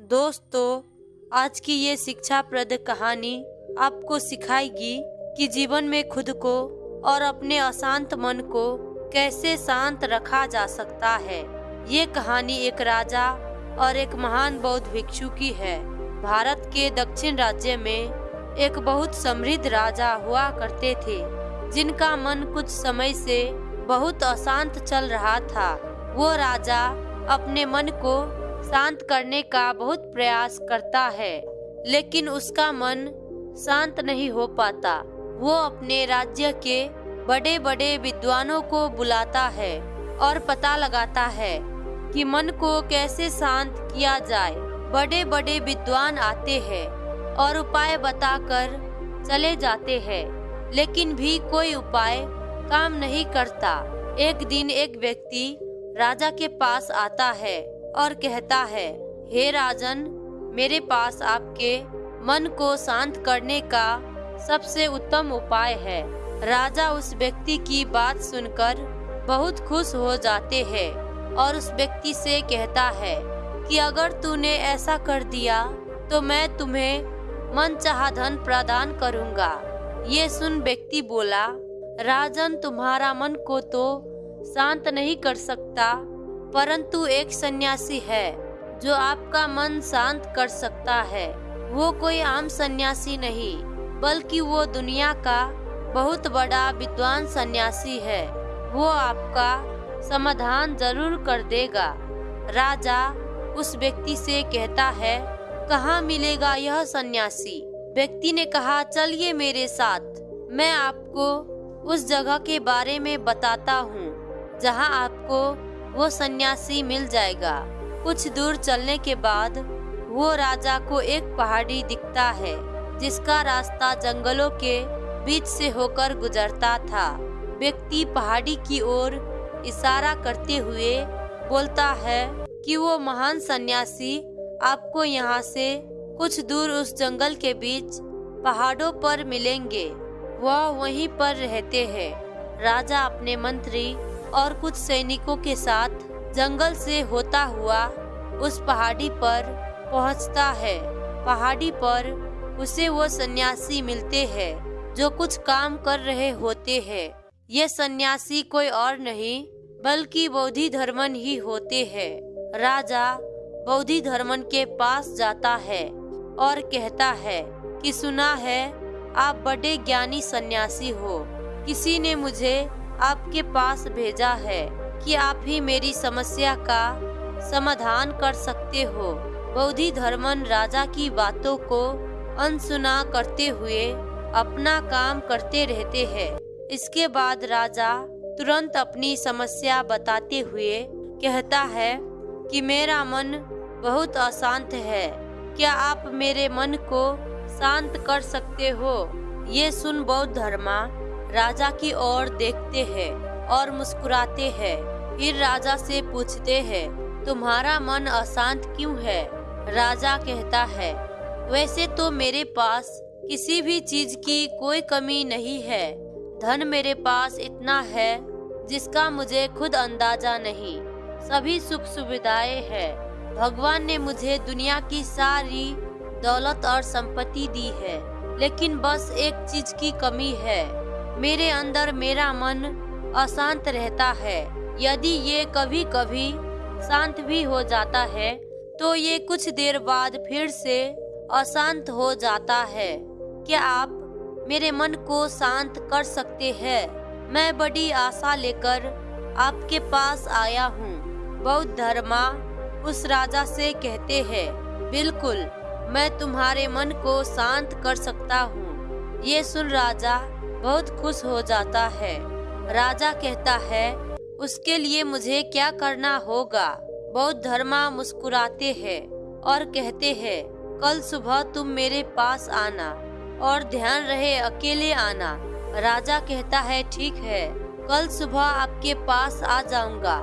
दोस्तों, आज की ये शिक्षाप्रद कहानी आपको सिखाएगी कि जीवन में खुद को और अपने अशांत मन को कैसे शांत रखा जा सकता है। ये कहानी एक राजा और एक महान बौद्ध भिक्षु की है। भारत के दक्षिण राज्य में एक बहुत समृद्ध राजा हुआ करते थे, जिनका मन कुछ समय से बहुत अशांत चल रहा था। वो राजा अपने मन को शांत करने का बहुत प्रयास करता है, लेकिन उसका मन शांत नहीं हो पाता। वो अपने राज्य के बड़े बड़े विद्वानों को बुलाता है और पता लगाता है कि मन को कैसे शांत किया जाए। बड़े बड़े विद्वान आते हैं और उपाय बताकर चले जाते हैं, लेकिन भी कोई उपाय काम नहीं करता। एक दिन एक व्यक्ति राजा के पास आता है और कहता है, हे राजन, मेरे पास आपके मन को शांत करने का सबसे उत्तम उपाय है। राजा उस व्यक्ति की बात सुनकर बहुत खुश हो जाते हैं और उस व्यक्ति से कहता है कि अगर तूने ऐसा कर दिया तो मैं तुम्हें मन चाह धन प्रदान करूँगा। ये सुन व्यक्ति बोला, राजन, तुम्हारा मन को तो शांत नहीं कर सकता। परंतु एक सन्यासी है, जो आपका मन शांत कर सकता है। वो कोई आम सन्यासी नहीं, बल्कि वो दुनिया का बहुत बड़ा विद्वान सन्यासी है। वो आपका समाधान ज़रूर कर देगा। राजा उस व्यक्ति से कहता है, कहाँ मिलेगा यह सन्यासी? व्यक्ति ने कहा, चलिए मेरे साथ। मैं आपको उस जगह के बारे में बताता हूँ, जहाँ आपको वो सन्यासी मिल जाएगा। कुछ दूर चलने के बाद वो राजा को एक पहाड़ी दिखता है, जिसका रास्ता जंगलों के बीच से होकर गुजरता था। व्यक्ति पहाड़ी की ओर इशारा करते हुए बोलता है कि वो महान सन्यासी, आपको यहाँ से कुछ दूर उस जंगल के बीच पहाड़ों पर मिलेंगे। वह वहीं पर रहते हैं। राजा अपने मंत्री और कुछ सैनिकों के साथ जंगल से होता हुआ उस पहाड़ी पर पहुँचता है। पहाड़ी पर उसे वो सन्यासी मिलते हैं जो कुछ काम कर रहे होते हैं। ये सन्यासी कोई और नहीं, बल्कि बौद्धि धर्मन ही होते हैं। राजा बौद्धि धर्मन के पास जाता है और कहता है कि, सुना है, आप बड़े ज्ञानी सन्यासी हो। किसी ने मुझे आपके पास भेजा है कि आप ही मेरी समस्या का समाधान कर सकते हो। बौद्धि धर्मन राजा की बातों को अनसुना करते हुए अपना काम करते रहते हैं। इसके बाद राजा तुरंत अपनी समस्या बताते हुए कहता है कि मेरा मन बहुत अशांत है। क्या आप मेरे मन को शांत कर सकते हो? ये सुन बौद्ध धर्मा राजा की ओर देखते हैं और मुस्कुराते हैं। फिर राजा से पूछते हैं, तुम्हारा मन अशांत क्यों है? राजा कहता है, वैसे तो मेरे पास किसी भी चीज़ की कोई कमी नहीं है। धन मेरे पास इतना है जिसका मुझे खुद अंदाज़ा नहीं। सभी सुख सुविधाएँ हैं। भगवान ने मुझे दुनिया की सारी दौलत और संपत्ति दी है, लेकिन बस एक चीज़ की कमी है। मेरे अंदर मेरा मन अशांत रहता है। यदि ये कभी कभी शांत भी हो जाता है तो ये कुछ देर बाद फिर से अशांत हो जाता है। क्या आप मेरे मन को शांत कर सकते हैं? मैं बड़ी आशा लेकर आपके पास आया हूँ। बौद्ध धर्मा उस राजा से कहते हैं, बिल्कुल, मैं तुम्हारे मन को शांत कर सकता हूँ। ये सुन राजा बहुत खुश हो जाता है। राजा कहता है, उसके लिए मुझे क्या करना होगा? बौद्ध धर्मा मुस्कुराते हैं और कहते हैं, कल सुबह तुम मेरे पास आना और ध्यान रहे अकेले आना। राजा कहता है, ठीक है, कल सुबह आपके पास आ जाऊँगा।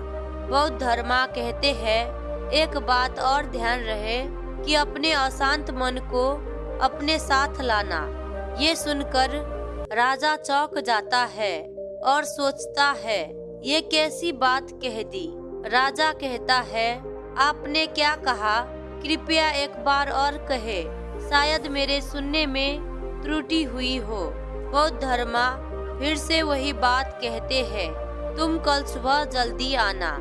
बौद्ध धर्मा कहते हैं, एक बात और ध्यान रहे कि अपने अशांत मन को अपने साथ लाना। ये सुनकर राजा चौक जाता है और सोचता है, ये कैसी बात कह दी? राजा कहता है, आपने क्या कहा? कृपया एक बार और कहे, शायद मेरे सुनने में त्रुटि हुई हो। बौद्ध धर्मा फिर से वही बात कहते हैं, तुम कल सुबह जल्दी आना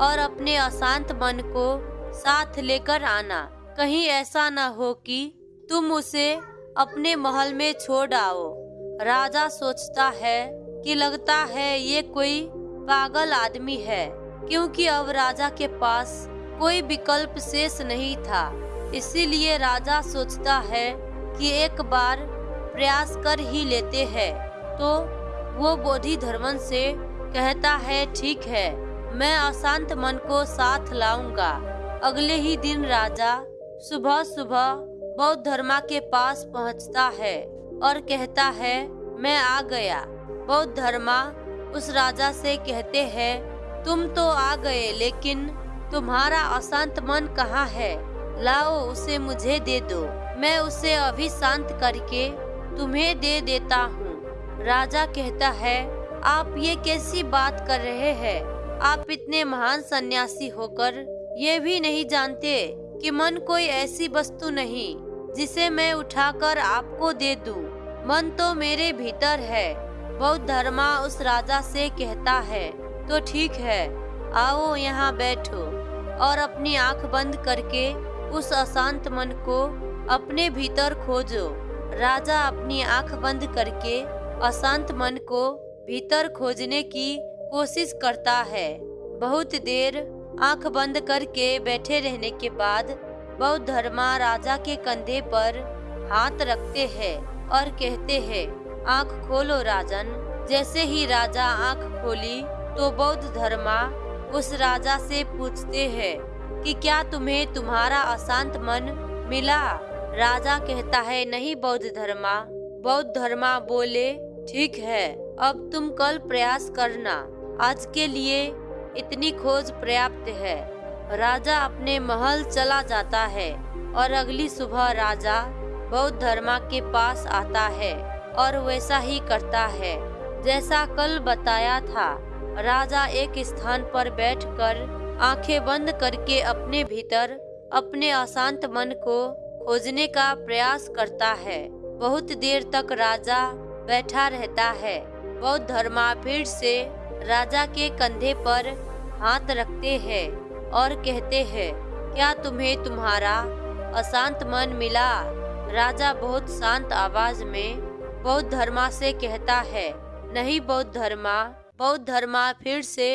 और अपने अशांत मन को साथ लेकर आना। कहीं ऐसा न हो कि तुम उसे अपने महल में छोड़ आओ। राजा सोचता है कि लगता है ये कोई पागल आदमी है, क्योंकि अब राजा के पास कोई विकल्प शेष नहीं था। इसीलिए राजा सोचता है कि एक बार प्रयास कर ही लेते हैं। तो वो बोधि धर्मन से कहता है, ठीक है, मैं अशांत मन को साथ लाऊँगा। अगले ही दिन राजा सुबह सुबह बौद्ध धर्मा के पास पहुँचता है। और कहता है, मैं आ गया। बौद्ध धर्मा, उस राजा से कहते हैं, तुम तो आ गए, लेकिन तुम्हारा अशांत मन कहाँ है? लाओ उसे मुझे दे दो। मैं उसे अभी शांत करके तुम्हें दे देता हूँ। राजा कहता है, आप ये कैसी बात कर रहे हैं? आप इतने महान सन्यासी होकर ये भी नहीं जानते कि मन कोई ऐसी वस्तु नहीं जिसे मैं उठाकर आपको दे दूँ। मन तो मेरे भीतर है। बौद्ध धर्मा उस राजा से कहता है तो ठीक है, आओ यहाँ बैठो। और अपनी आँख बंद करके उस अशांत मन को अपने भीतर खोजो। राजा अपनी आँख बंद करके अशांत मन को भीतर खोजने की कोशिश करता है। बहुत देर आँख बंद करके बैठे रहने के बाद बौद्ध धर्मा राजा के कंधे पर हाथ रखते हैं। और कहते हैं, आँख खोलो राजन, जैसे ही राजा आँख खोली तो बौद्ध धर्मा उस राजा से पूछते हैं कि क्या तुम्हें तुम्हारा अशांत मन मिला? राजा कहता है, नहीं बौद्ध धर्मा। बौद्ध धर्मा बोले, ठीक है, अब तुम कल प्रयास करना। आज के लिए इतनी खोज पर्याप्त है। राजा अपने महल चला जाता है और अगली सुबह राजा बौद्ध धर्मा के पास आता है और वैसा ही करता है। जैसा कल बताया था, राजा एक स्थान पर बैठकर आँखें बंद करके अपने भीतर, अपने अशांत मन को खोजने का प्रयास करता है। बहुत देर तक राजा बैठा रहता है। बौद्ध धर्मा फिर से राजा के कंधे पर हाथ रखते हैं और कहते हैं, क्या तुम्हें तुम्हारा अशांत मन मिला? राजा बहुत शांत आवाज़ में बौद्ध धर्मा से कहता है, नहीं बौद्ध धर्मा बौद्ध धर्मा फिर से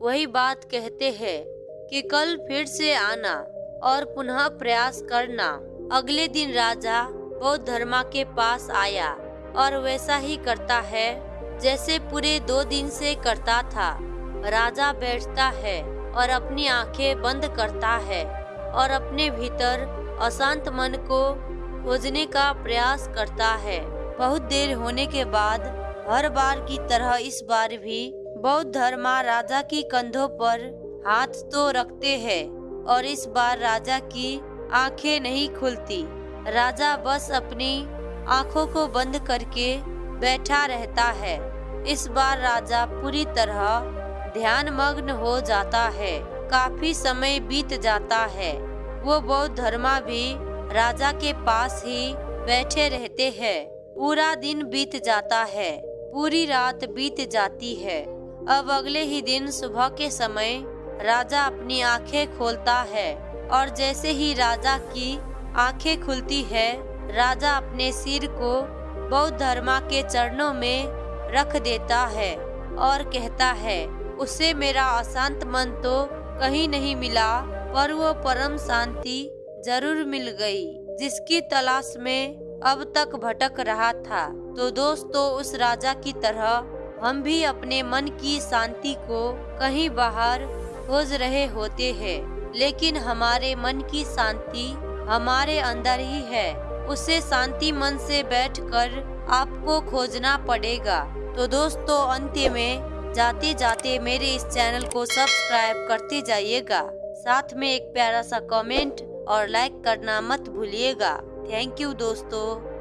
वही बात कहते हैं कि कल फिर से आना और पुनः प्रयास करना। अगले दिन राजा बौद्ध धर्मा के पास आया और वैसा ही करता है जैसे पूरे दो दिन से करता था। राजा बैठता है और अपनी आँखें बंद करता है और अपने भीतर अशांत मन को खोजने का प्रयास करता है। बहुत देर होने के बाद, हर बार की तरह इस बार भी बौद्ध धर्मा राजा की कंधों पर हाथ तो रखते हैं और इस बार राजा की आँखें नहीं खुलती। राजा बस अपनी आँखों को बंद करके बैठा रहता है। इस बार राजा पूरी तरह ध्यान मग्न हो जाता है। काफ़ी समय बीत जाता है। वो बौद्ध धर्मा भी राजा के पास ही बैठे रहते हैं। पूरा दिन बीत जाता है। पूरी रात बीत जाती है। अब अगले ही दिन सुबह के समय राजा अपनी आँखें खोलता है और जैसे ही राजा की आँखें खुलती है, राजा अपने सिर को बौद्ध धर्मा के चरणों में रख देता है और कहता है, उसे मेरा अशांत मन तो कहीं नहीं मिला, पर वो परम शांति ज़रूर मिल गई, जिसकी तलाश में अब तक भटक रहा था। तो दोस्तों, उस राजा की तरह हम भी अपने मन की शांति को कहीं बाहर खोज रहे होते हैं। लेकिन हमारे मन की शांति हमारे अंदर ही है। उसे शांति मन से बैठकर आपको खोजना पड़ेगा। तो दोस्तों अंत्य में जाते जाते मेरे इस चैनल को सब्सक्राइब करते जाइएगा। साथ में एक प्यारा सा कमेंट और लाइक करना मत भूलिएगा। थैंक यू दोस्तों।